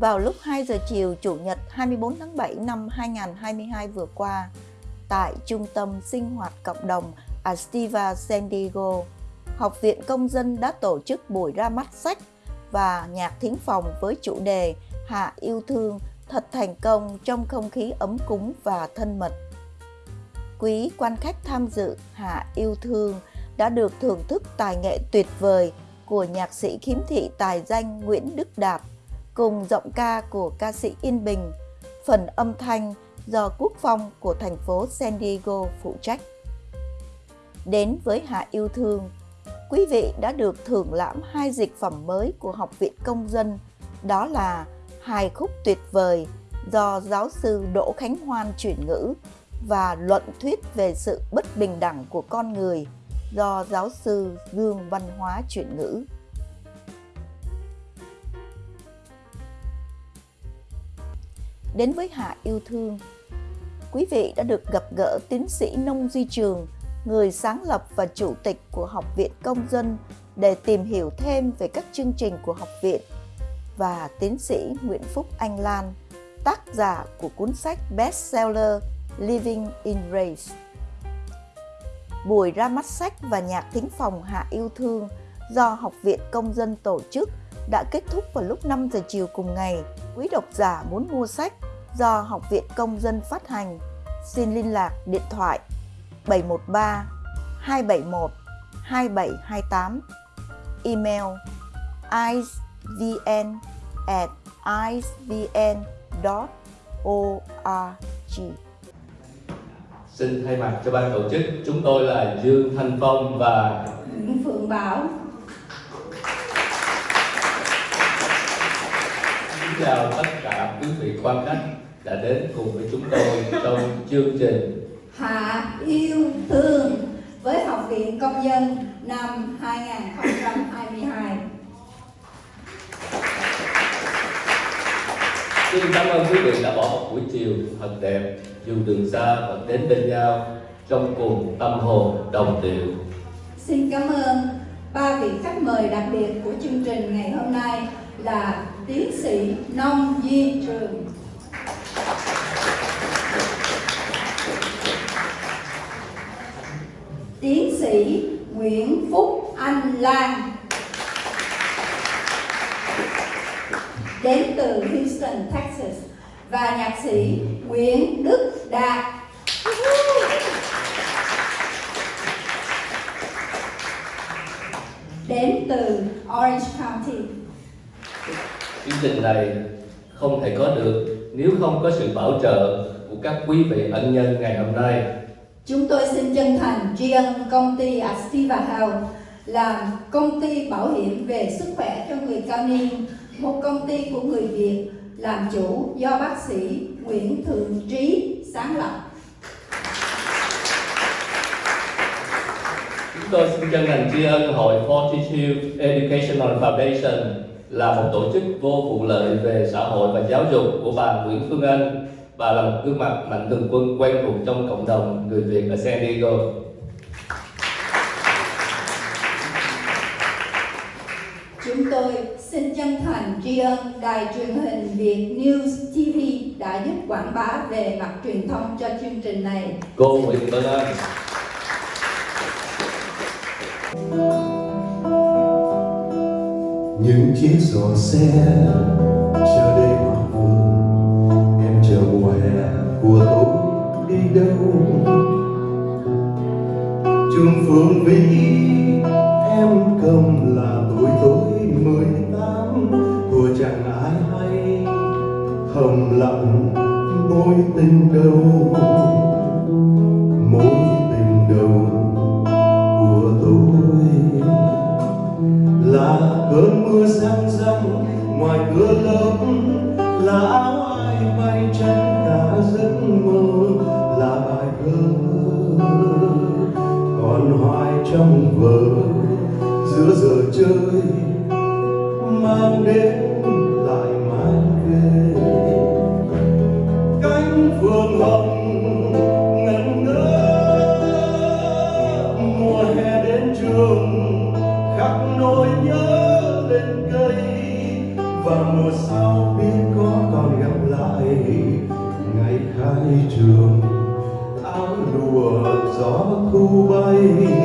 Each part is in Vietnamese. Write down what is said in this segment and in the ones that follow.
vào lúc 2 giờ chiều Chủ nhật 24 tháng 7 năm 2022 vừa qua tại Trung tâm Sinh hoạt Cộng đồng Astiva San Diego, Học viện Công dân đã tổ chức buổi ra mắt sách và nhạc thính phòng với chủ đề Hạ yêu thương thật thành công trong không khí ấm cúng và thân mật. Quý quan khách tham dự Hạ yêu thương đã được thưởng thức tài nghệ tuyệt vời của nhạc sĩ khiếm thị tài danh Nguyễn Đức Đạt cùng giọng ca của ca sĩ Yên Bình, phần âm thanh do Quốc Phong của thành phố San Diego phụ trách. Đến với Hạ Yêu Thương, quý vị đã được thưởng lãm hai dịch phẩm mới của Học viện Công dân, đó là hài khúc tuyệt vời do giáo sư Đỗ Khánh Hoan chuyển ngữ và luận thuyết về sự bất bình đẳng của con người do giáo sư Dương Văn Hóa chuyển ngữ. Đến với Hạ Yêu Thương, quý vị đã được gặp gỡ tiến sĩ Nông Duy Trường, người sáng lập và chủ tịch của Học viện Công dân để tìm hiểu thêm về các chương trình của học viện và tiến sĩ Nguyễn Phúc Anh Lan, tác giả của cuốn sách bestseller Living in Race. Buổi ra mắt sách và nhạc thính phòng Hạ Yêu Thương do Học viện Công dân tổ chức đã kết thúc vào lúc 5 giờ chiều cùng ngày. Quý độc giả muốn mua sách do Học viện Công dân phát hành, xin liên lạc điện thoại 713 271 2728 email icevn at icevn.org Xin thay mặt cho ban tổ chức, chúng tôi là Dương Thanh Phong và Nguyễn Phượng Bảo chào tất cả quý vị quan khách đã đến cùng với chúng tôi trong chương trình Hạ yêu thương với Học viện Công dân năm 2022. Xin cảm ơn quý vị đã bỏ một buổi chiều thật đẹp dù đường xa vẫn đến bên nhau trong cùng tâm hồn đồng điệu. Xin cảm ơn ba vị khách mời đặc biệt của chương trình ngày hôm nay là tiến sĩ Nông di Trường, tiến sĩ Nguyễn Phúc Anh Lan. Đến từ Houston, Texas. Và nhạc sĩ Nguyễn Đức Đạt. Đến từ Orange County. Chương trình này không thể có được nếu không có sự bảo trợ của các quý vị ân nhân ngày hôm nay. Chúng tôi xin chân thành tri ân công ty Activa Health là công ty bảo hiểm về sức khỏe cho người cao niên, một công ty của người Việt làm chủ do bác sĩ Nguyễn Thượng Trí sáng lập. Chúng tôi xin chân thành tri ân Hội Fortitude Educational Foundation là một tổ chức vô vụ lợi về xã hội và giáo dục của bà Nguyễn Phương Anh và là một gương mặt mạnh thường quân quen thuộc trong cộng đồng người Việt ở San Diego. Chúng tôi xin chân thành tri ân Đài truyền hình Việt News TV đã giúp quảng bá về mặt truyền thông cho chương trình này. Cô Nguyễn Vân Anh những chiếc giò xe chờ đây hoàng vườn. Em chờ mùa hè của tôi đi đâu? Trường phương vĩ, em cầm là tuổi tôi mười tám. Thua chẳng ai hay thầm lặng, mối tình đầu. Ngoài cửa lớp là áo ai bay chân cả giấc mơ là bài thơ. Còn hoài trong vở, giữa giờ chơi, mang đến trường áo lụa gió thu bay.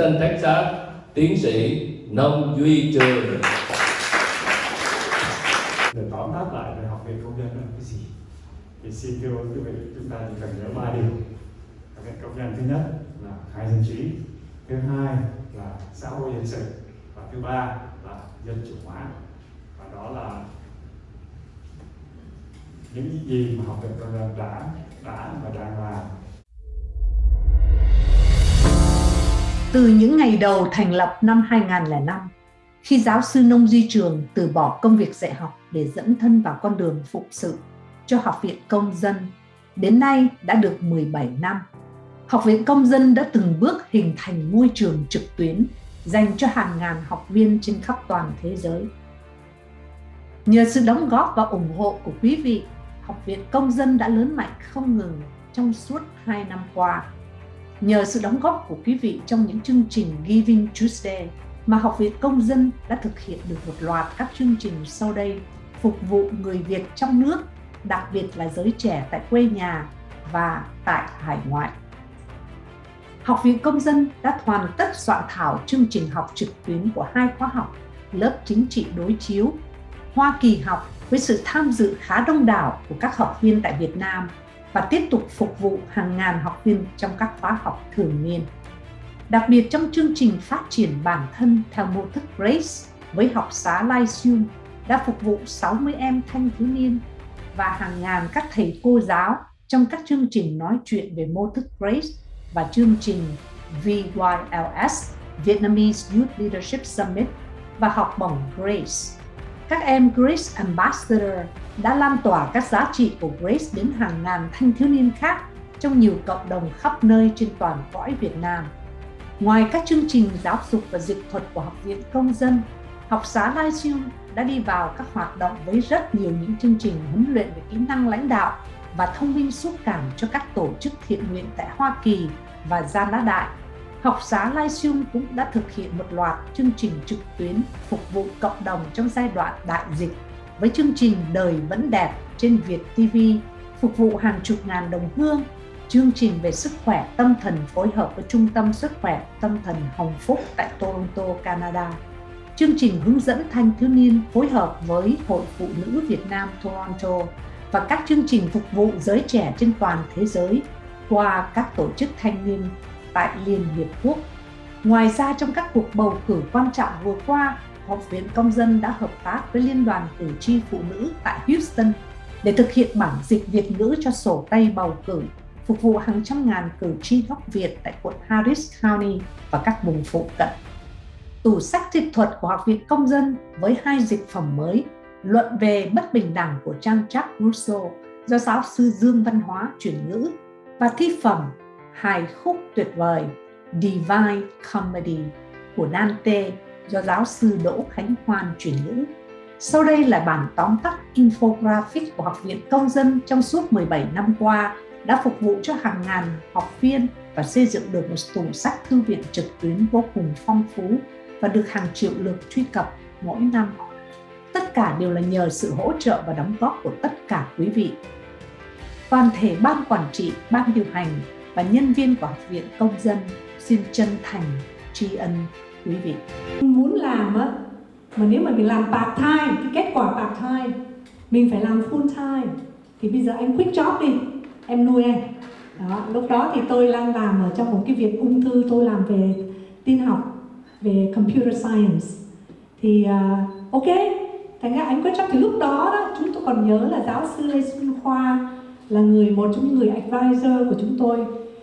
Houston, Texas, tiến sĩ Nông Duy Trường. để tóm tắt lại về học viện công nhân là cái gì? Thì xin thưa quý vị chúng ta chỉ cần nhớ ba điều. Học viện công nhân thứ nhất là khai dân trí thứ hai là xã hội dân sự và thứ ba là dân chủ hóa. Và đó là những gì mà học viện công nhân đã đã và đang làm. Từ những ngày đầu thành lập năm 2005, khi giáo sư Nông Duy Trường từ bỏ công việc dạy học để dẫn thân vào con đường phụng sự cho Học viện Công dân, đến nay đã được 17 năm. Học viện Công dân đã từng bước hình thành môi trường trực tuyến dành cho hàng ngàn học viên trên khắp toàn thế giới. Nhờ sự đóng góp và ủng hộ của quý vị, Học viện Công dân đã lớn mạnh không ngừng trong suốt 2 năm qua. Nhờ sự đóng góp của quý vị trong những chương trình Giving Tuesday mà Học viện Công dân đã thực hiện được một loạt các chương trình sau đây phục vụ người Việt trong nước, đặc biệt là giới trẻ tại quê nhà và tại hải ngoại. Học viện Công dân đã hoàn tất soạn thảo chương trình học trực tuyến của hai khóa học lớp chính trị đối chiếu Hoa Kỳ học với sự tham dự khá đông đảo của các học viên tại Việt Nam và tiếp tục phục vụ hàng ngàn học viên trong các khóa học thường niên. Đặc biệt trong chương trình phát triển bản thân theo mô thức Grace với học xá Lyceum đã phục vụ 60 em thanh thiếu niên và hàng ngàn các thầy cô giáo trong các chương trình nói chuyện về mô thức Grace và chương trình VYLS Vietnamese Youth Leadership Summit và học bổng Grace. Các em Grace Ambassador đã lan tỏa các giá trị của Grace đến hàng ngàn thanh thiếu niên khác trong nhiều cộng đồng khắp nơi trên toàn cõi Việt Nam. Ngoài các chương trình giáo dục và dịch thuật của Học viện Công dân, học xá Lyceum đã đi vào các hoạt động với rất nhiều những chương trình huấn luyện về kỹ năng lãnh đạo và thông minh xúc cảm cho các tổ chức thiện nguyện tại Hoa Kỳ và Gia Lá Đại. Học xá Lyceum cũng đã thực hiện một loạt chương trình trực tuyến phục vụ cộng đồng trong giai đoạn đại dịch với chương trình Đời vẫn đẹp trên Việt TV phục vụ hàng chục ngàn đồng hương chương trình về sức khỏe tâm thần phối hợp với Trung tâm Sức khỏe Tâm thần Hồng Phúc tại Toronto, Canada. Chương trình hướng dẫn thanh thiếu niên phối hợp với Hội Phụ nữ Việt Nam Toronto và các chương trình phục vụ giới trẻ trên toàn thế giới qua các tổ chức thanh niên tại Liên Hiệp Quốc. Ngoài ra trong các cuộc bầu cử quan trọng vừa qua, Học viện Công dân đã hợp tác với Liên đoàn Cử tri Phụ nữ tại Houston để thực hiện bản dịch Việt ngữ cho sổ tay bầu cử, phục vụ hàng trăm ngàn cử tri gốc Việt tại quận Harris County và các vùng phụ cận. Tủ sách dịch thuật của Học viện Công dân với hai dịch phẩm mới, Luận về bất bình đẳng của Trang Chuck Rousseau do giáo sư Dương Văn Hóa chuyển ngữ và thi phẩm Hài khúc tuyệt vời, Divine Comedy của Dante do giáo sư Đỗ Khánh Hoan chuyển ngữ. Sau đây là bản tóm tắt infographic của Học viện Công dân trong suốt 17 năm qua đã phục vụ cho hàng ngàn học viên và xây dựng được một tủ sách thư viện trực tuyến vô cùng phong phú và được hàng triệu lượt truy cập mỗi năm. Tất cả đều là nhờ sự hỗ trợ và đóng góp của tất cả quý vị. Toàn thể ban quản trị, ban điều hành và nhân viên của Học viện Công dân xin chân thành tri ân quý vị. Muốn làm á, mà nếu mà mình làm part time, cái kết quả part time, mình phải làm full time. Thì bây giờ anh quit job đi, em nuôi em đó lúc đó thì tôi đang làm ở trong một cái việc ung thư tôi làm về tin học về computer science thì uh, ok thành ra anh quit job thì lúc đó đó chúng tôi còn nhớ là giáo sư lê xuân khoa là người một trong những người advisor của chúng tôi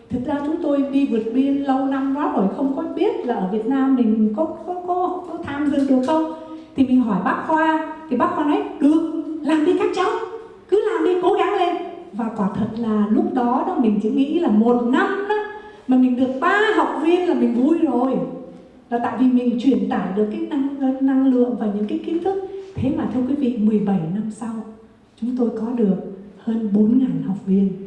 thực ra chúng tôi đi vượt biên lâu năm quá rồi không có biết là ở Việt Nam mình có có có, có tham dự được không. Thì mình hỏi bác khoa thì bác khoa nói được làm đi các cháu cứ làm đi cố gắng lên. Và quả thật là lúc đó đó mình chỉ nghĩ là một năm đó mà mình được ba học viên là mình vui rồi. Là tại vì mình truyền tải được cái năng năng lượng và những cái kiến thức. Thế mà thưa quý vị 17 năm sau chúng tôi có được hơn 4.000 học viên.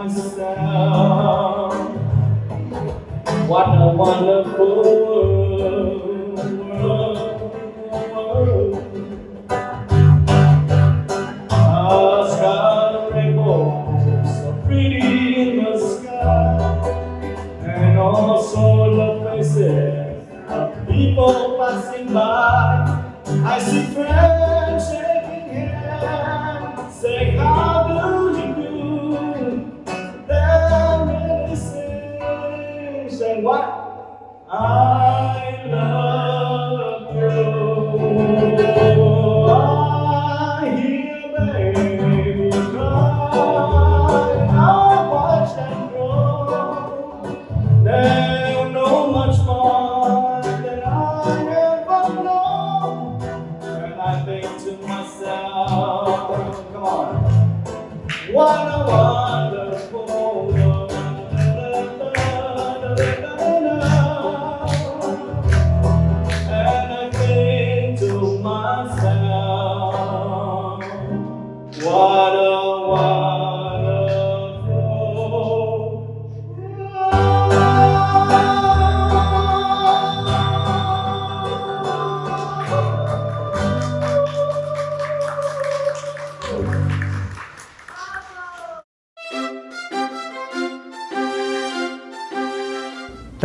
What a wonderful what? I love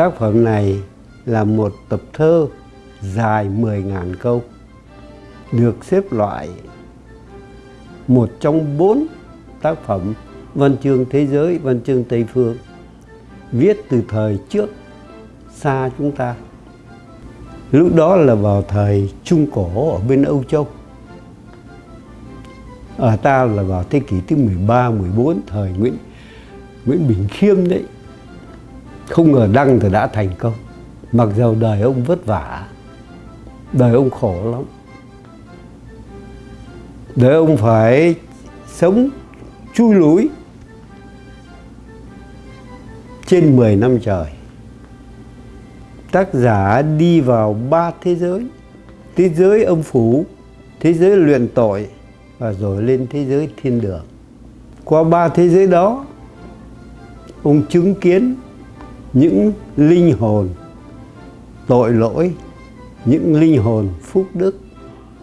Tác phẩm này là một tập thơ dài 10.000 câu, được xếp loại một trong bốn tác phẩm văn chương thế giới, văn chương Tây Phương, viết từ thời trước xa chúng ta. Lúc đó là vào thời Trung Cổ ở bên Âu Châu. Ở ta là vào thế kỷ thứ 13, 14, thời Nguyễn Nguyễn Bình Khiêm đấy. Không ngờ đăng thì đã thành công. Mặc dầu đời ông vất vả, đời ông khổ lắm. Đời ông phải sống chui lũi trên 10 năm trời. Tác giả đi vào ba thế giới. Thế giới âm phủ, thế giới luyện tội và rồi lên thế giới thiên đường. Qua ba thế giới đó, ông chứng kiến những linh hồn tội lỗi, những linh hồn phúc đức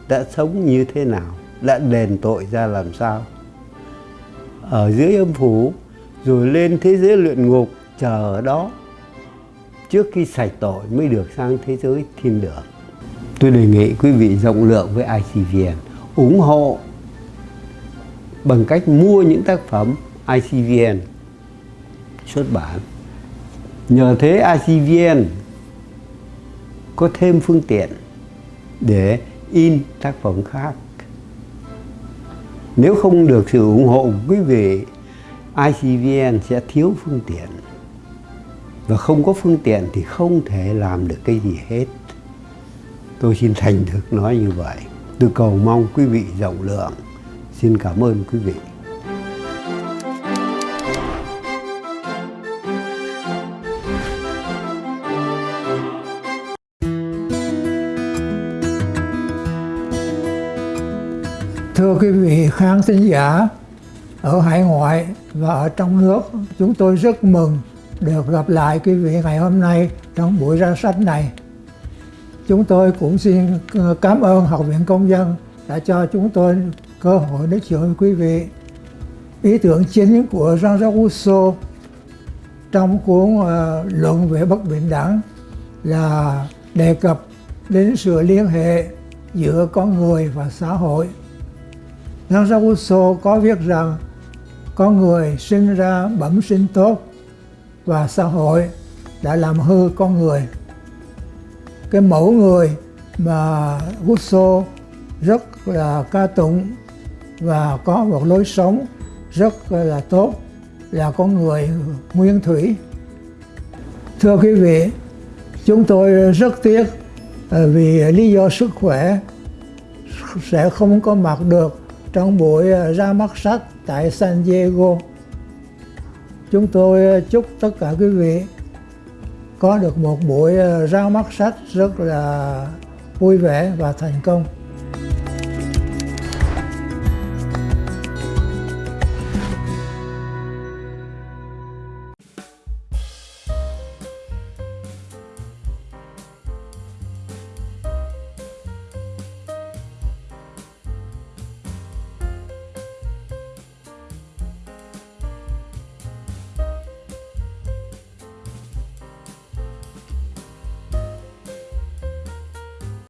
đã sống như thế nào, đã đền tội ra làm sao. Ở dưới âm phủ, rồi lên thế giới luyện ngục chờ ở đó trước khi sạch tội mới được sang thế giới thiên đường. Tôi đề nghị quý vị rộng lượng với ICVN ủng hộ bằng cách mua những tác phẩm ICVN xuất bản. Nhờ thế ICVN có thêm phương tiện để in tác phẩm khác. Nếu không được sự ủng hộ của quý vị, ICVN sẽ thiếu phương tiện. Và không có phương tiện thì không thể làm được cái gì hết. Tôi xin thành thực nói như vậy. Tôi cầu mong quý vị rộng lượng. Xin cảm ơn quý vị. Thưa quý vị khán thính giả ở hải ngoại và ở trong nước, chúng tôi rất mừng được gặp lại quý vị ngày hôm nay trong buổi ra sách này. Chúng tôi cũng xin ờ, cảm ơn Học viện Công dân đã cho chúng tôi cơ hội nói chuyện với quý vị. Ý tưởng chính của Jean-Jacques Rousseau trong cuốn uh, Luận về bất bình đẳng là đề cập đến sự liên hệ giữa con người và xã hội. Jean-Jacques Rousseau có viết rằng con người sinh ra bẩm sinh tốt và xã hội đã làm hư con người. Cái mẫu người mà Rousseau rất là ca tụng và có một lối sống rất là tốt là con người nguyên thủy. Thưa quý vị, chúng tôi rất tiếc à, vì lý do sức khỏe sẽ không có mặt được trong buổi ờ, ra mắt sách tại San Diego. Chúng tôi ờ, chúc tất cả quý vị có được một buổi ờ, ra mắt sách rất là vui vẻ và thành công.